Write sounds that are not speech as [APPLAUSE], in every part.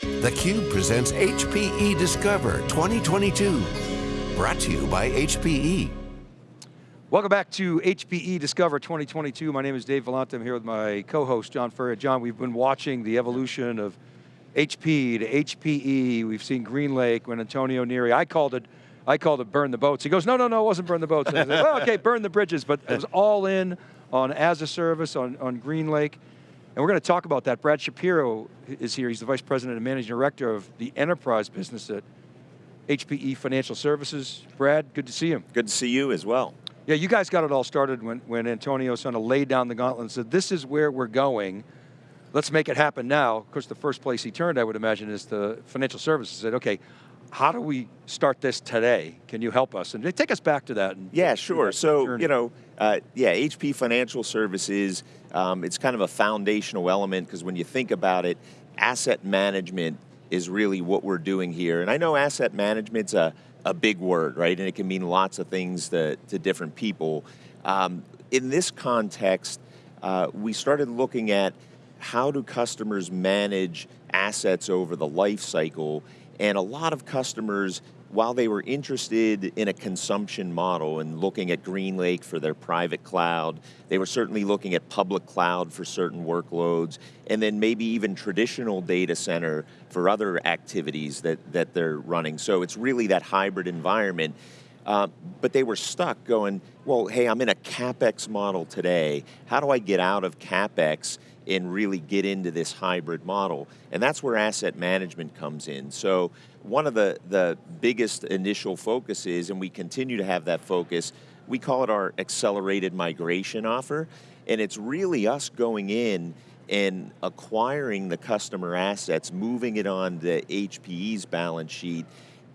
theCUBE presents HPE Discover 2022. Brought to you by HPE. Welcome back to HPE Discover 2022. My name is Dave Vellante. I'm here with my co-host, John Furrier. John, we've been watching the evolution of HP to HPE. We've seen GreenLake when Antonio Neri, I called it, I called it burn the boats. He goes, no, no, no, it wasn't burn the boats. Said, well, okay, burn the bridges, but it was all in on as a service, on, on GreenLake. And we're going to talk about that. Brad Shapiro is here. He's the Vice President and Managing Director of the Enterprise Business at HPE Financial Services. Brad, good to see you. Good to see you as well. Yeah, you guys got it all started when, when Antonio sort of laid down the gauntlet and said, this is where we're going. Let's make it happen now. Of course, the first place he turned, I would imagine, is the financial services. Said, okay, how do we start this today? Can you help us? And take us back to that. yeah, sure. So, journey. you know, uh, yeah, HP Financial Services, um, it's kind of a foundational element because when you think about it, asset management is really what we're doing here. And I know asset management's a, a big word, right? And it can mean lots of things to, to different people. Um, in this context, uh, we started looking at how do customers manage assets over the life cycle and a lot of customers, while they were interested in a consumption model and looking at GreenLake for their private cloud, they were certainly looking at public cloud for certain workloads, and then maybe even traditional data center for other activities that, that they're running. So it's really that hybrid environment. Uh, but they were stuck going, well, hey, I'm in a CapEx model today. How do I get out of CapEx and really get into this hybrid model. And that's where asset management comes in. So one of the, the biggest initial focuses, and we continue to have that focus, we call it our accelerated migration offer. And it's really us going in and acquiring the customer assets, moving it on the HPE's balance sheet,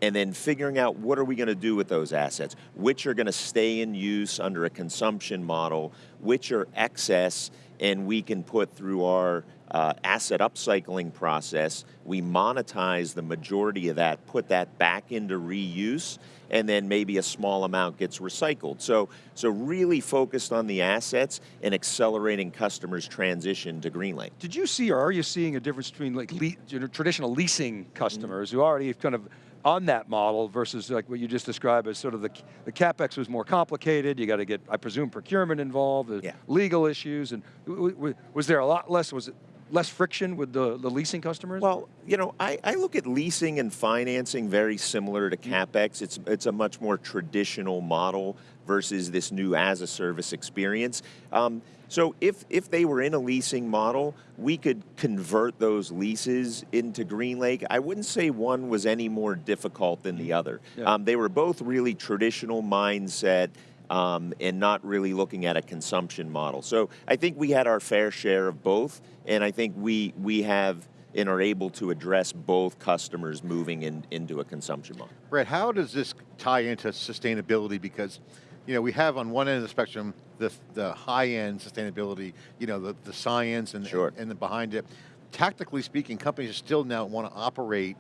and then figuring out what are we going to do with those assets, which are going to stay in use under a consumption model, which are excess, and we can put through our uh, asset upcycling process, we monetize the majority of that, put that back into reuse, and then maybe a small amount gets recycled. So, so really focused on the assets and accelerating customers' transition to GreenLake. Did you see, or are you seeing a difference between like know, traditional leasing customers mm -hmm. who already have kind of on that model versus like what you just described as sort of the, the CapEx was more complicated, you got to get, I presume, procurement involved, yeah. legal issues, and was there a lot less, was it less friction with the, the leasing customers? Well, you know, I, I look at leasing and financing very similar to CapEx. It's, it's a much more traditional model versus this new as a service experience. Um, so if, if they were in a leasing model, we could convert those leases into GreenLake. I wouldn't say one was any more difficult than the other. Yeah. Um, they were both really traditional mindset um, and not really looking at a consumption model. So I think we had our fair share of both, and I think we, we have and are able to address both customers moving in, into a consumption model. Brett, how does this tie into sustainability? Because you know, we have on one end of the spectrum the, the high-end sustainability, you know, the, the science and, sure. and, and the behind it. Tactically speaking, companies still now want to operate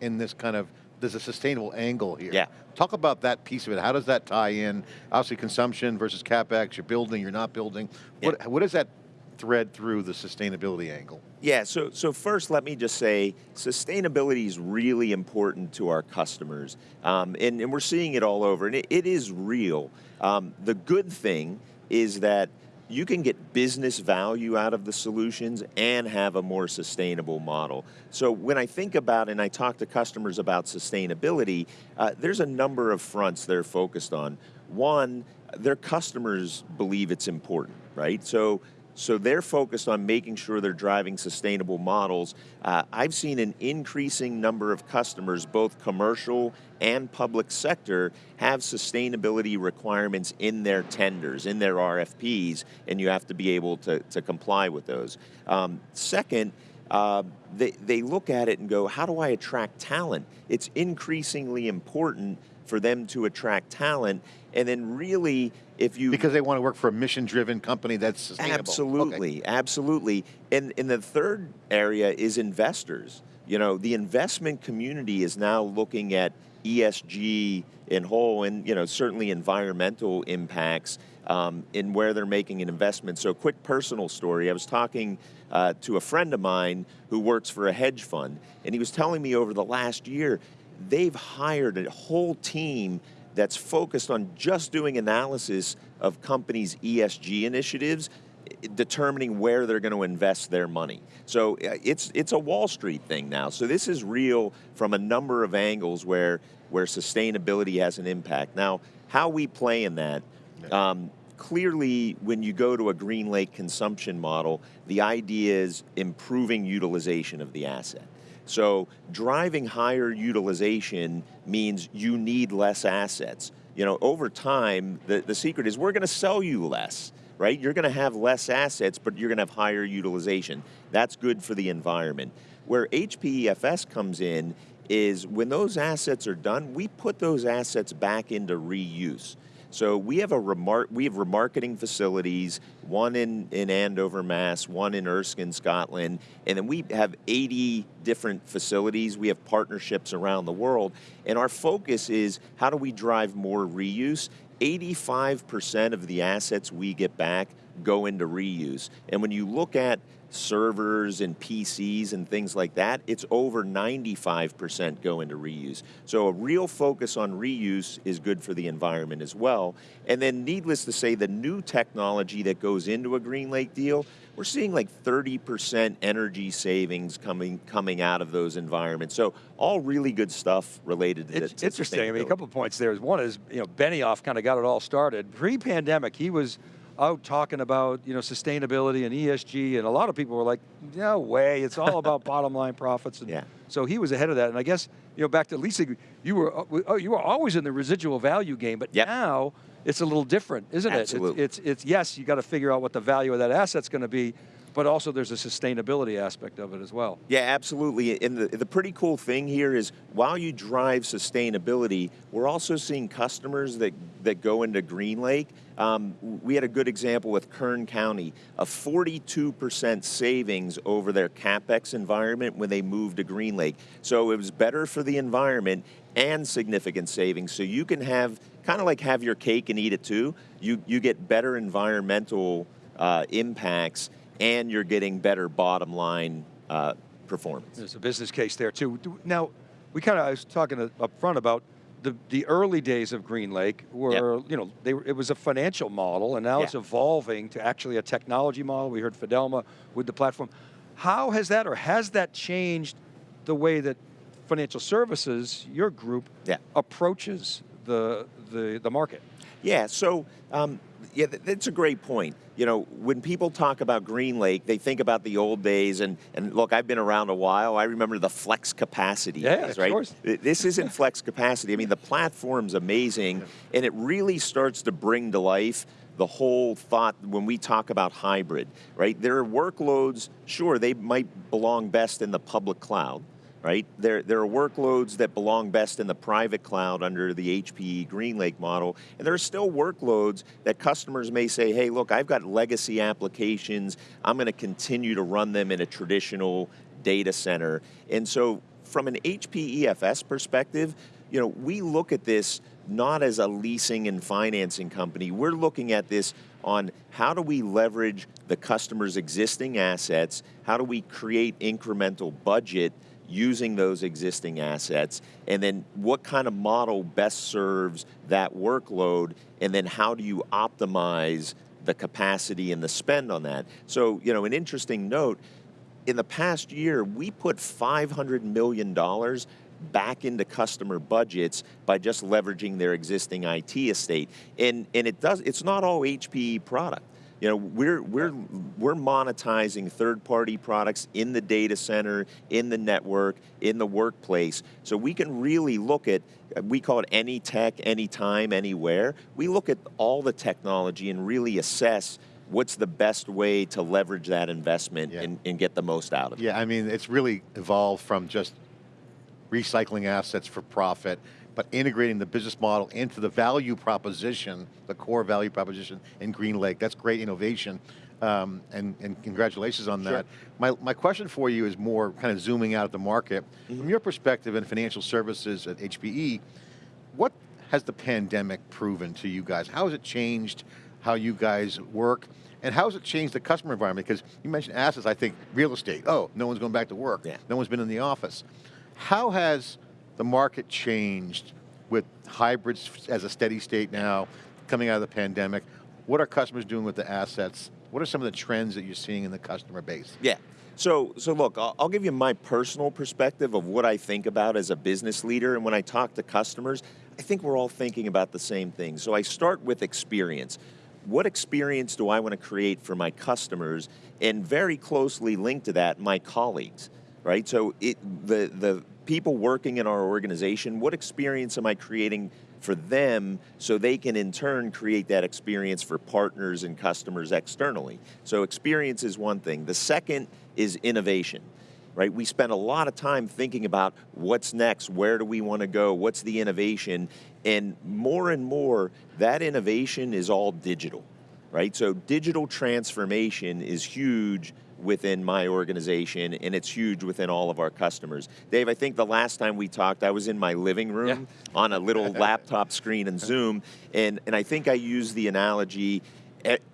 in this kind of, there's a sustainable angle here. Yeah. Talk about that piece of it. How does that tie in? Obviously consumption versus CapEx, you're building, you're not building. Yeah. What, what does that thread through the sustainability angle? Yeah, so, so first let me just say, sustainability is really important to our customers. Um, and, and we're seeing it all over, and it, it is real. Um, the good thing is that you can get business value out of the solutions and have a more sustainable model. So when I think about and I talk to customers about sustainability, uh, there's a number of fronts they're focused on. One, their customers believe it's important, right? So so they're focused on making sure they're driving sustainable models. Uh, I've seen an increasing number of customers, both commercial and public sector, have sustainability requirements in their tenders, in their RFPs, and you have to be able to, to comply with those. Um, second, uh, they, they look at it and go, how do I attract talent? It's increasingly important for them to attract talent, and then really, if you... Because they want to work for a mission-driven company that's sustainable. Absolutely, okay. absolutely. And, and the third area is investors. You know, the investment community is now looking at ESG in whole, and you know certainly environmental impacts um, in where they're making an investment. So, quick personal story: I was talking uh, to a friend of mine who works for a hedge fund, and he was telling me over the last year they've hired a whole team that's focused on just doing analysis of companies' ESG initiatives determining where they're going to invest their money. So uh, it's it's a Wall Street thing now. So this is real from a number of angles where where sustainability has an impact. Now, how we play in that. Um, clearly, when you go to a Green Lake consumption model, the idea is improving utilization of the asset. So driving higher utilization means you need less assets. You know, over time, the, the secret is we're going to sell you less right? You're going to have less assets, but you're going to have higher utilization. That's good for the environment. Where HPEFS comes in is when those assets are done, we put those assets back into reuse. So we have a remar- we have remarketing facilities, one in, in Andover, Mass, one in Erskine, Scotland, and then we have 80 different facilities. We have partnerships around the world, and our focus is how do we drive more reuse 85% of the assets we get back go into reuse. And when you look at servers and PCs and things like that, it's over 95% go into reuse. So a real focus on reuse is good for the environment as well. And then needless to say, the new technology that goes into a Green Lake deal, we're seeing like 30% energy savings coming coming out of those environments. So all really good stuff related to it's to interesting. I mean, a couple of points there. One is, you know, Benioff kind of got it all started. Pre-pandemic, he was out talking about you know sustainability and ESG, and a lot of people were like, "No way! It's all about [LAUGHS] bottom line profits." And yeah. So he was ahead of that, and I guess you know back to leasing, you were uh, oh, you were always in the residual value game, but yep. now it's a little different, isn't Absolutely. it? It's, it's, it's yes, you got to figure out what the value of that asset's going to be, but also there's a sustainability aspect of it as well. Yeah, absolutely. And the, the pretty cool thing here is while you drive sustainability, we're also seeing customers that, that go into Green Lake. Um, we had a good example with Kern County, a 42% savings over their CapEx environment when they moved to Green Lake. So it was better for the environment and significant savings. So you can have kind of like have your cake and eat it too. You you get better environmental uh, impacts and you're getting better bottom line uh, performance. There's a business case there too. Now, we kind of I was talking up front about the the early days of Green Lake were yep. you know they it was a financial model and now yeah. it's evolving to actually a technology model. We heard Fidelma with the platform. How has that or has that changed the way that financial services, your group, yeah. approaches the, the, the market? Yeah, so um, yeah, that's a great point. You know, when people talk about Green Lake, they think about the old days, and, and look, I've been around a while. I remember the flex capacity yeah, days, right? Course. This isn't flex capacity. I mean, the platform's amazing, and it really starts to bring to life the whole thought when we talk about hybrid, right? There are workloads, sure, they might belong best in the public cloud, right? There, there are workloads that belong best in the private cloud under the HPE GreenLake model, and there are still workloads that customers may say, hey, look, I've got legacy applications, I'm going to continue to run them in a traditional data center. And so from an HPEFS perspective, you know, we look at this not as a leasing and financing company. We're looking at this on how do we leverage the customer's existing assets, how do we create incremental budget using those existing assets, and then what kind of model best serves that workload, and then how do you optimize the capacity and the spend on that. So, you know, an interesting note, in the past year, we put $500 million back into customer budgets by just leveraging their existing IT estate. And, and it does, it's not all HPE product. You know, we're we're we're monetizing third-party products in the data center, in the network, in the workplace. So we can really look at we call it any tech, anytime, anywhere. We look at all the technology and really assess what's the best way to leverage that investment yeah. and, and, get the most out of it. Yeah, I mean, it's really evolved from just recycling assets for profit but integrating the business model into the value proposition, the core value proposition in Green Lake. That's great innovation. um, and, and congratulations on Sure. that. My, my question for you is more kind of zooming out at the market. Mm-hmm. From your perspective in financial services at HPE, what has the pandemic proven to you guys? How has it changed how you guys work? And how has it changed the customer environment? Because you mentioned assets, I think real estate. Oh, no one's going back to work. Yeah. No one's been in the office. How has the market changed with hybrids as a steady state now, coming out of the pandemic? What are customers doing with the assets? What are some of the trends that you're seeing in the customer base? Yeah. So, so look, I'll, I'll give you my personal perspective of what I think about as a business leader. And when I talk to customers, I think we're all thinking about the same thing. So I start with experience. What experience do I want to create for my customers? And very closely linked to that, my colleagues, right? So it, the, the people working in our organization, what experience am I creating for them so they can in turn create that experience for partners and customers externally. So experience is one thing. The second is innovation. Right? We spend a lot of time thinking about what's next, where do we want to go, what's the innovation, and more and more that innovation is all digital. Right? So digital transformation is huge within my organization and it's huge within all of our customers. Dave, I think the last time we talked, I was in my living room on a little [LAUGHS] laptop screen and Zoom, and, and I think I used the analogy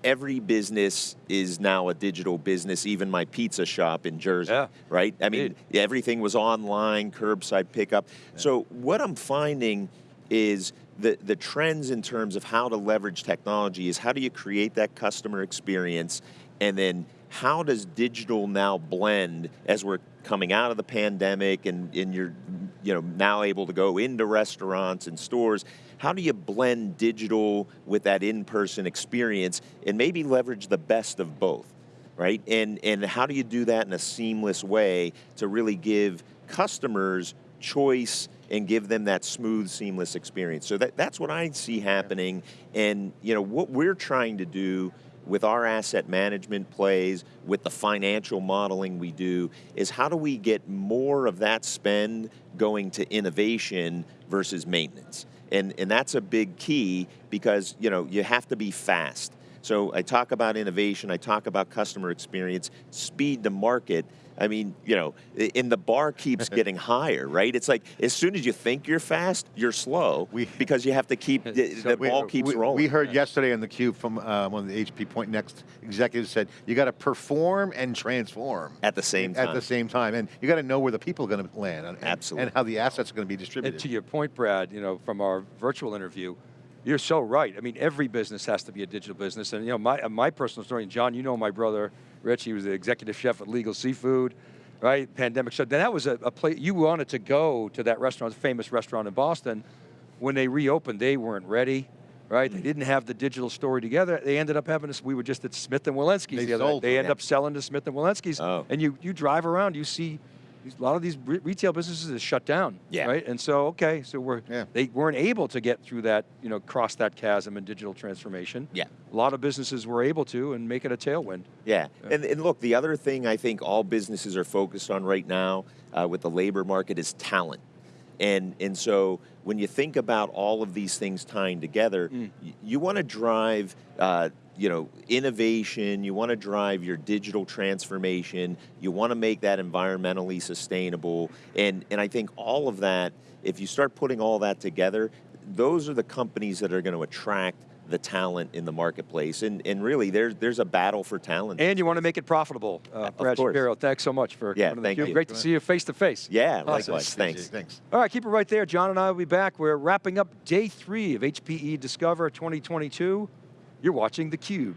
every business is now a digital business, even my pizza shop in Jersey, Yeah. right? I mean, Indeed. everything was online, curbside pickup. So what I'm finding is the, the trends in terms of how to leverage technology is how do you create that customer experience and then how does digital now blend as we're coming out of the pandemic and, and you're you know now able to go into restaurants and stores? How do you blend digital with that in-person experience and maybe leverage the best of both right? And and how do you do that in a seamless way to really give customers choice and give them that smooth seamless experience? So that, that's what i see happening. And you know what we're trying to do with our asset management plays, with the financial modeling we do, is how do we get more of that spend going to innovation versus maintenance? And, and that's a big key because you know you have to be fast. So I talk about innovation, I talk about customer experience, speed to market. I mean, you know, i- and the bar keeps [LAUGHS] getting higher, right? It's like as soon as you think you're fast, you're slow We- [LAUGHS] because you have to keep the, So the we- ball keeps we, rolling. We heard yesterday on theCUBE from uh, one of the HP Pointnext executives said you got to perform and transform at the same time. at the same time, and you got to know where the people are going to land, and, and- Absolutely. and how the assets are going to be And distributed. to your point, Brad, you know, from our virtual interview, you're so right. I mean, every business has to be a digital business. And you know, my uh, my personal story, and John, you know my brother Rich, he was the executive chef at Legal Seafood, right? Pandemic shut. Then that was a, a place you wanted to go to that restaurant, famous restaurant in Boston. When they reopened, they weren't ready. Right, they didn't have the digital story together. They ended up having us. We were just at Smith and Wollensky's They the other. sold They end up selling to Smith and Wollensky's. Oh. And you you drive around, you see a lot of these re- retail businesses is shut down. Yeah. Right. And so okay, so we're Yeah. they weren't able to get through that, you know, cross that chasm in digital transformation. Yeah. A lot of businesses were able to and make it a tailwind. Yeah. And, and look, the other thing I think all businesses are focused on right now uh, with the labor market is talent. And, and so when you think about all of these things tying together, y- you want to drive, uh, you know, innovation. You want to drive your digital transformation. You want to make that environmentally sustainable. And, and I think all of that, if you start putting all that together, those are the companies that are going to attract the talent in the marketplace. And, and really, there's, there's a battle for talent. And you want to make it profitable. Uh, Of Brad course. Shapiro, thanks so much for Yeah, coming to thank theCUBE. you. Great to see you face to face. yeah, Awesome. likewise. Thanks. Thanks. All right, keep it right there. John and I will be back. We're wrapping up day three of HPE Discover 2022. You're watching theCUBE.